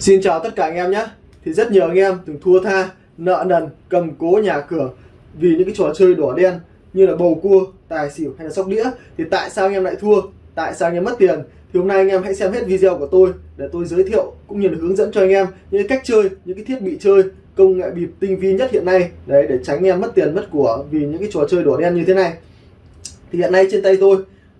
Xin chào tất cả anh em nhé Thì rất nhiều anh em từng thua tha, nợ nần, cầm cố nhà cửa Vì những cái trò chơi đỏ đen như là bầu cua, tài xỉu hay là sóc đĩa Thì tại sao anh em lại thua? Tại sao anh em mất tiền? Thì hôm nay anh em hãy xem hết video của tôi Để tôi giới thiệu cũng như là hướng dẫn cho anh em Những cách chơi, những cái thiết bị chơi Công nghệ bịp tinh vi nhất hiện nay Đấy để tránh anh em mất tiền mất của Vì những cái trò chơi đỏ đen như thế này Thì hiện nay trên tay tôi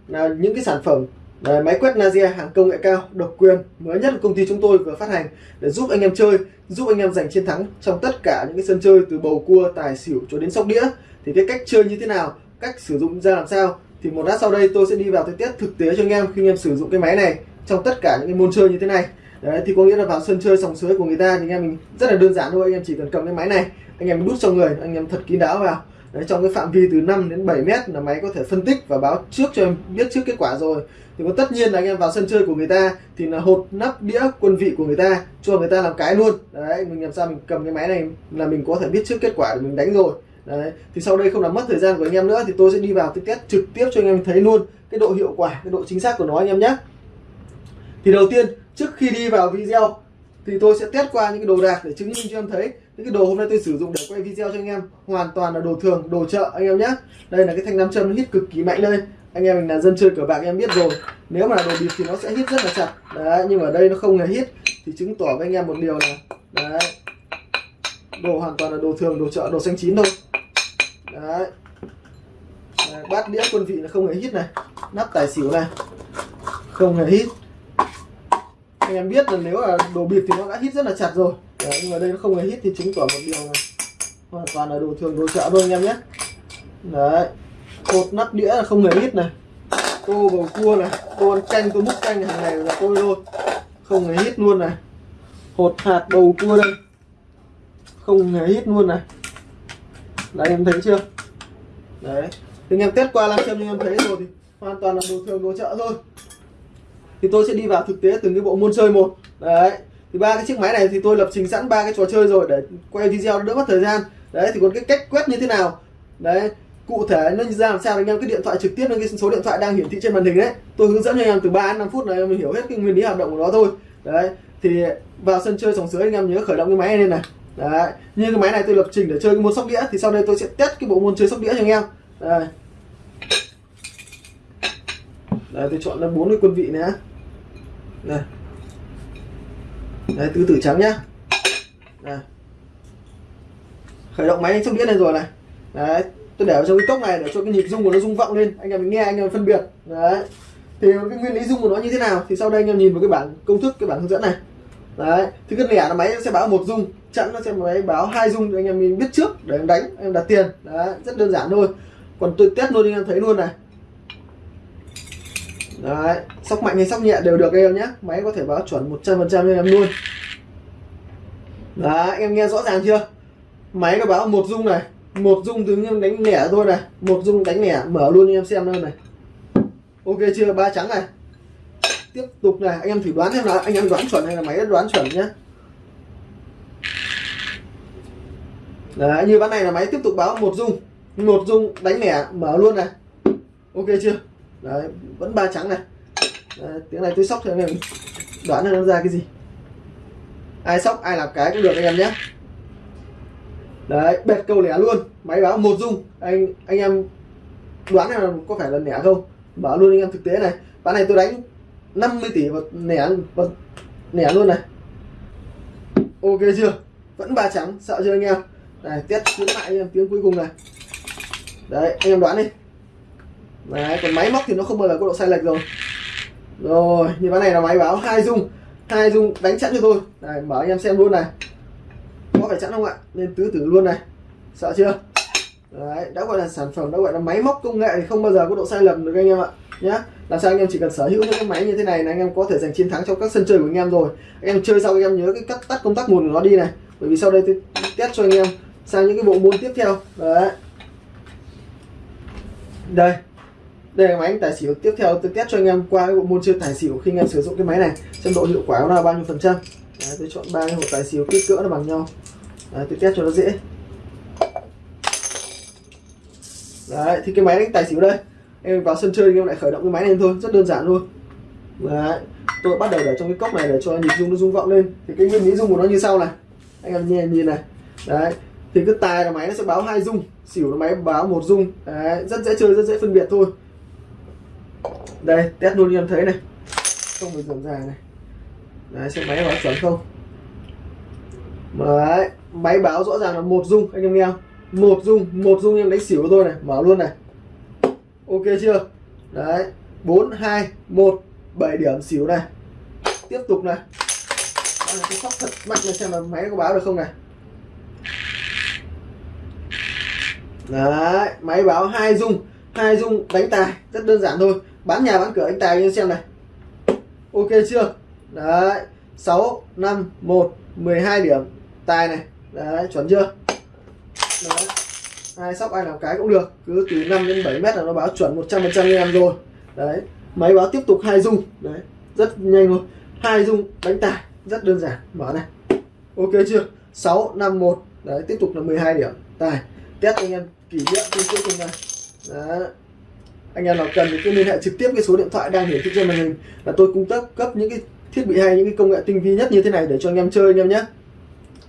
là những cái sản phẩm Đấy, máy quét Nazia hàng công nghệ cao độc quyền mới nhất của công ty chúng tôi vừa phát hành để giúp anh em chơi giúp anh em giành chiến thắng trong tất cả những cái sân chơi từ bầu cua tài xỉu cho đến sóc đĩa. Thì cái cách chơi như thế nào cách sử dụng ra làm sao? Thì một lát sau đây tôi sẽ đi vào thực tiết thực tế cho anh em khi anh em sử dụng cái máy này trong tất cả những cái môn chơi như thế này. Đấy thì có nghĩa là vào sân chơi sòng sới của người ta thì anh em mình rất là đơn giản thôi anh em chỉ cần cầm cái máy này anh em đút trong người anh em thật kín đáo vào. Đấy, trong cái phạm vi từ 5 đến 7 mét là máy có thể phân tích và báo trước cho em biết trước kết quả rồi. Thì có tất nhiên là anh em vào sân chơi của người ta thì là hột nắp đĩa quân vị của người ta cho người ta làm cái luôn. Đấy mình làm sao mình cầm cái máy này là mình có thể biết trước kết quả để mình đánh rồi. Đấy thì sau đây không làm mất thời gian của anh em nữa thì tôi sẽ đi vào test trực tiếp cho anh em thấy luôn cái độ hiệu quả cái độ chính xác của nó anh em nhé. Thì đầu tiên trước khi đi vào video thì tôi sẽ test qua những cái đồ đạc để chứng minh cho em thấy những cái đồ hôm nay tôi sử dụng để quay video cho anh em. Hoàn toàn là đồ thường đồ chợ anh em nhé. Đây là cái thanh nam châm hít cực kỳ mạnh đây anh em mình là dân chơi cờ bạc em biết rồi. Nếu mà là đồ bịp thì nó sẽ hít rất là chặt. Đấy nhưng mà ở đây nó không hề hít. Thì chứng tỏ với anh em một điều là đấy. Đồ hoàn toàn là đồ thường đồ chợ đồ xanh chín thôi. Đấy, đấy bát đĩa quân vị là không hề hít này. Nắp tài xỉu này. Không hề hít. Anh em biết là nếu là đồ bịp thì nó đã hít rất là chặt rồi. Đấy, nhưng mà đây nó không hề hít thì chứng tỏ một điều là hoàn toàn là đồ thường đồ chợ thôi anh em nhé. Đấy cột nắp đĩa là không hề hít này. Tô bầu cua này tô ăn canh tô múc canh hàng này là tôi thôi. Không hề hít luôn này. Hột hạt bầu cua đây. Không hề hít luôn này. Đấy em thấy chưa? Đấy. Thì anh em test qua làm xem nhưng em thấy rồi thì hoàn toàn là đồ thường đồ chợ thôi. Thì tôi sẽ đi vào thực tế từng cái bộ môn chơi một. Đấy thì ba cái chiếc máy này thì tôi lập trình sẵn ba cái trò chơi rồi để quay video đỡ mất thời gian. Đấy, thì còn cái cách quét như thế nào? Đấy, cụ thể nó ra làm sao anh em cái điện thoại trực tiếp lên cái số điện thoại đang hiển thị trên màn hình đấy. Tôi hướng dẫn cho anh em từ 3 đến 5 phút này mình hiểu hết cái nguyên lý hoạt động của nó thôi. Đấy, thì vào sân chơi sòng sới anh em nhớ khởi động cái máy này lên này. Đấy, như cái máy này tôi lập trình để chơi cái môn sóc đĩa, thì sau đây tôi sẽ test cái bộ môn chơi sóc đĩa cho anh em. Đây. Đây tôi chọn là bốn cái quân vị nữa đây đấy tứ tử trắng nhá. Đây. khởi động máy sóc đĩa này rồi này. Đấy, tôi để vào trong cái cốc này để cho cái nhịp rung của nó rung vọng lên. Anh em mình nghe, anh em phân biệt. Đấy. Thì cái nguyên lý rung của nó như thế nào? Thì sau đây anh em nhìn vào cái bảng công thức, cái bảng hướng dẫn này. Đấy thì cái lẻ là máy sẽ báo một rung. Chẵn nó sẽ máy báo hai rung anh em mình biết trước để em đánh, em đặt tiền. Đấy, rất đơn giản thôi. Còn tôi test luôn anh em thấy luôn này đấy, sóc mạnh hay sóc nhẹ đều được em nhé. Máy có thể báo chuẩn 100% cho em luôn. Đấy, em nghe rõ ràng chưa? Máy nó báo một rung này, một rung tướng đánh lẻ thôi này, một rung đánh lẻ, mở luôn cho em xem luôn này. Ok chưa? Ba trắng này. Tiếp tục này, anh em thử đoán xem là anh em đoán chuẩn hay là máy đoán chuẩn nhé. Đấy, như ván này là máy tiếp tục báo một rung một rung đánh lẻ, mở luôn này. Ok chưa? Đấy vẫn ba trắng này. Đấy, tiếng này tôi sóc thì anh em đoán là nó ra cái gì. Ai sóc ai làm cái cũng được anh em nhé. Đấy bệt câu lẻ luôn. Máy báo một dung. Anh anh em đoán là có phải là lẻ không? Bảo luôn anh em thực tế này. Ván này tôi đánh 50 tỷ và lẻ và lẻ luôn này. Ok chưa? Vẫn ba trắng sợ chưa anh em? Này test lại anh em tiếng cuối cùng này. Đấy anh em đoán đi đấy, còn máy móc thì nó không bao giờ có độ sai lệch rồi. Rồi, như ván này là máy báo hai dung. Hai dung đánh chặn cho tôi. Này mở anh em xem luôn này. Có phải chặn không ạ? Nên tứ tử luôn này. Sợ chưa? Đấy, đã gọi là sản phẩm, đã gọi là máy móc công nghệ thì không bao giờ có độ sai lầm được anh em ạ. Nhá, làm sao anh em chỉ cần sở hữu những cái máy như thế này là anh em có thể giành chiến thắng trong các sân chơi của anh em rồi. Anh em chơi sau anh em nhớ cái cắt tắt công tắc nguồn của nó đi này. Bởi vì sau đây tôi test cho anh em sang những cái bộ môn tiếp theo. Đấy. Đây đây là máy tài xỉu. Tiếp theo tôi test cho anh em qua cái bộ môn chơi tài xỉu khi anh em sử dụng cái máy này. Xem độ hiệu quả nó là bao nhiêu phần trăm. Đấy, tôi chọn ba cái hộp tài xỉu kích cỡ nó bằng nhau. Đấy, tôi test cho nó dễ. Đấy, thì cái máy đánh tài xỉu đây em vào sân chơi anh em lại khởi động cái máy này thôi rất đơn giản luôn. Đấy. tôi bắt đầu để trong cái cốc này để cho nhịp rung nó rung vọng lên. Thì cái nguyên lý rung của nó như sau này. Anh em nhìn nhìn này. Đấy thì cái tài là máy nó sẽ báo hai rung xỉu là máy báo một rung. Đấy, rất dễ chơi rất dễ phân biệt thôi đây, test luôn anh em thấy này. Không phải dườm dài này. Đấy, xem máy báo chuẩn không? Đấy, máy báo rõ ràng là một dung, anh em nghe không? Một dung một dung em đánh xỉu của tôi này, mở luôn này. Ok chưa? Đấy, bốn, hai, một, bảy điểm xỉu này. Tiếp tục này. Là cái sóc thật mạnh này, xem là máy có báo được không này. Đấy, máy báo hai dung hai dung đánh tài, rất đơn giản thôi bán nhà, bán cửa, anh tài như xem này. Ok chưa? Đấy, sáu, năm, một, mười hai điểm. Tài này, đấy, chuẩn chưa? Đấy, ai sóc ai làm cái cũng được. Cứ từ 5 đến 7 mét là nó báo chuẩn 100 phần trăm em rồi. Đấy, máy báo tiếp tục hai dung. Đấy, rất nhanh luôn. Hai dung đánh tài, rất đơn giản. Mở này. Ok chưa? 6 5 1 đấy, tiếp tục là 12 điểm. Tài, test anh em kỷ niệm trên cuối cùng này. Đấy anh em nào cần thì cứ liên hệ trực tiếp cái số điện thoại đang hiển thị trên màn hình là tôi cung cấp cấp những cái thiết bị hay những cái công nghệ tinh vi nhất như thế này để cho anh em chơi anh em nhé.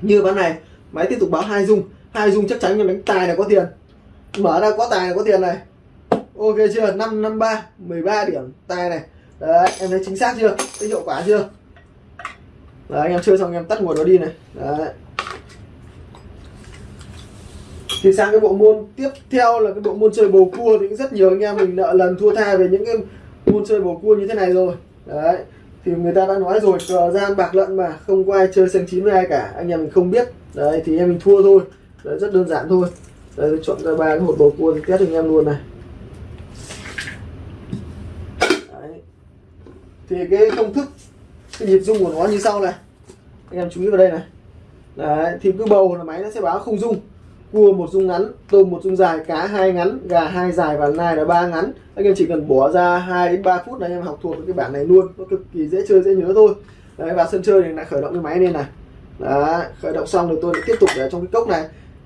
Như ván này, máy tiếp tục báo hai dung. Hai dung chắc chắn anh em đánh tài là có tiền. Mở ra có tài là có tiền này. Ok chưa? Năm năm, ba 13 điểm tài này. Đấy, em thấy chính xác chưa? Thấy hiệu quả chưa? Đấy, anh em chơi xong anh em tắt nguồn nó đi này. Đấy thì sang cái bộ môn tiếp theo là cái bộ môn chơi bầu cua thì cũng rất nhiều anh em mình nợ lần thua tha về những cái môn chơi bầu cua như thế này rồi. Đấy, thì người ta đã nói rồi, cờ gian bạc lận mà, không có ai chơi xanh chín với ai cả, anh em mình không biết. Đấy, thì em mình thua thôi. Đấy, rất đơn giản thôi. Đấy chọn ra ba cái hột bầu cua thì test anh em luôn này. Đấy. thì cái công thức, cái nhịp rung của nó như sau này. Anh em chú ý vào đây này. Đấy, thì cứ bầu là máy nó sẽ báo không rung cua một dung ngắn tôm một dung dài cá hai ngắn gà hai dài và nai là ba ngắn. Anh em chỉ cần bỏ ra 2 đến 3 phút là anh em học thuộc cái bảng này luôn. Nó cực kỳ dễ chơi dễ nhớ thôi. Đấy và sân chơi thì lại khởi động cái máy lên này. Đấy khởi động xong rồi tôi lại tiếp tục để trong cái cốc này.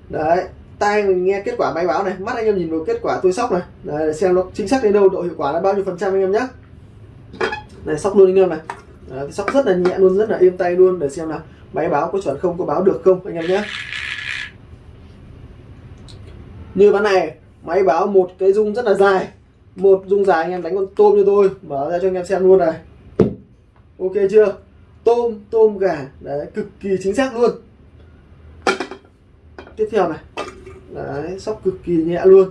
Đấy tai mình nghe kết quả máy báo này. Mắt anh em nhìn vào kết quả tôi sóc này. Đấy, xem nó chính xác đến đâu độ hiệu quả là bao nhiêu phần trăm anh em nhé này sóc luôn anh em này. Đấy, sóc rất là nhẹ luôn rất là êm tay luôn. Để xem nào. máy báo có chuẩn không có báo được không anh em nhé như ván này, máy báo một cái dung rất là dài. Một dung dài anh em đánh con tôm cho tôi, mở ra cho anh em xem luôn này. Ok chưa? Tôm tôm gà, đấy, cực kỳ chính xác luôn. Tiếp theo này. Đấy, sóc cực kỳ nhẹ luôn.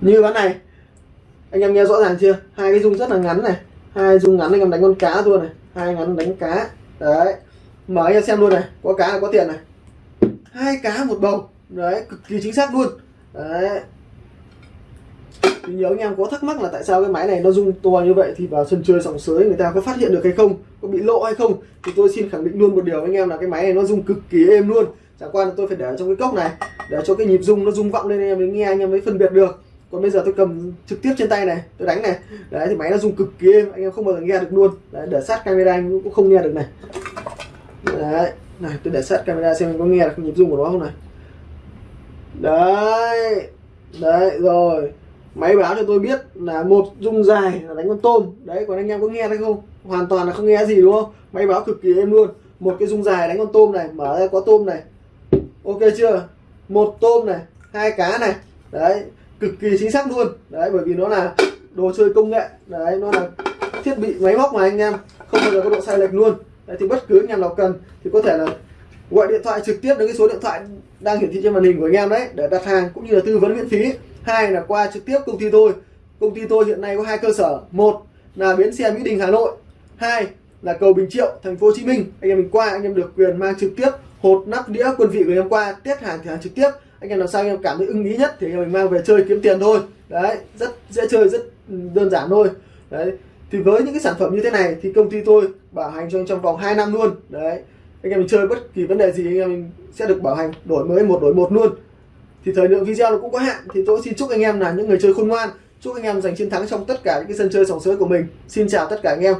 Như ván này, anh em nghe rõ ràng chưa? Hai cái dung rất là ngắn này. Hai dung ngắn anh em đánh con cá luôn này. Hai ngắn đánh cá. Đấy mở anh em xem luôn này có cá là có tiền này. Hai cá một bầu. Đấy cực kỳ chính xác luôn. Đấy. Thì nhiều anh em có thắc mắc là tại sao cái máy này nó rung to như vậy thì vào sân chơi sòng sới người ta có phát hiện được hay không có bị lộ hay không? Thì tôi xin khẳng định luôn một điều anh em là cái máy này nó rung cực kỳ êm luôn. Chẳng qua là tôi phải để trong cái cốc này để cho cái nhịp rung nó rung vọng lên anh em mới nghe anh em mới phân biệt được. Còn bây giờ tôi cầm trực tiếp trên tay này tôi đánh này. Đấy thì máy nó rung cực kỳ êm anh em không bao giờ nghe được luôn. Đấy, để sát camera anh cũng không nghe được này đấy. Này, tôi để sát camera xem có nghe được nhịp rung của nó không này. Đấy. Đấy, rồi. Máy báo cho tôi biết là một rung dài là đánh con tôm. Đấy, còn anh em có nghe thấy không? Hoàn toàn là không nghe gì, đúng không? Máy báo cực kỳ êm luôn. Một cái rung dài đánh con tôm này, mở ra có tôm này. Ok chưa? Một tôm này, hai cá này. Đấy, cực kỳ chính xác luôn. Đấy, bởi vì nó là đồ chơi công nghệ. Đấy, nó là thiết bị máy móc mà anh em. Không bao giờ có độ sai lệch luôn đấy, thì bất cứ anh em nào cần thì có thể là gọi điện thoại trực tiếp đến cái số điện thoại đang hiển thị trên màn hình của anh em đấy để đặt hàng cũng như là tư vấn miễn phí. Hai là qua trực tiếp công ty tôi. Công ty tôi hiện nay có hai cơ sở. Một là bến xe mỹ đình hà nội. Hai là cầu bình triệu thành phố hồ chí minh. Anh em mình qua anh em được quyền mang trực tiếp hột nắp đĩa quân vị của anh em qua tiết hàng thì hàng trực tiếp. Anh em làm sao anh em cảm thấy ưng ý nhất thì anh em mình mang về chơi kiếm tiền thôi. Đấy rất dễ chơi rất đơn giản thôi. Đấy thì với những cái sản phẩm như thế này thì công ty tôi bảo hành cho anh trong vòng 2 năm luôn. Đấy. Anh em mình chơi bất kỳ vấn đề gì anh em mình sẽ được bảo hành đổi mới một, đổi một luôn. Thì thời lượng video nó cũng có hạn, thì tôi xin chúc anh em là những người chơi khôn ngoan, chúc anh em giành chiến thắng trong tất cả những cái sân chơi sòng sới của mình. Xin chào tất cả anh em.